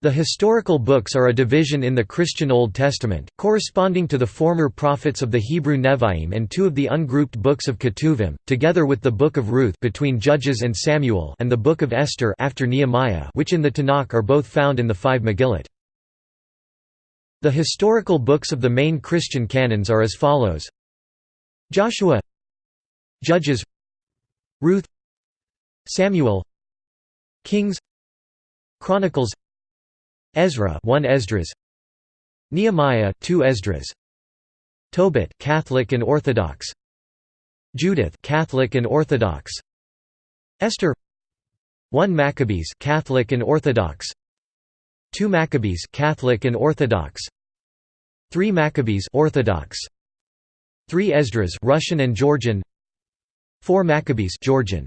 The historical books are a division in the Christian Old Testament, corresponding to the former prophets of the Hebrew Nevi'im and two of the ungrouped books of Ketuvim, together with the Book of Ruth between Judges and Samuel and the Book of Esther after Nehemiah which in the Tanakh are both found in the five Megillot. The historical books of the main Christian canons are as follows Joshua Judges Ruth Samuel Kings Chronicles Ezra 1 Esdras. Nehemiah 2 Esdras. Tobit Catholic and Orthodox. Judith Catholic and Orthodox. Esther. 1 Maccabees Catholic and Orthodox. 2 Maccabees Catholic and Orthodox. 3 Maccabees Orthodox. 3 Esdras Russian and Georgian. 4 Maccabees Georgian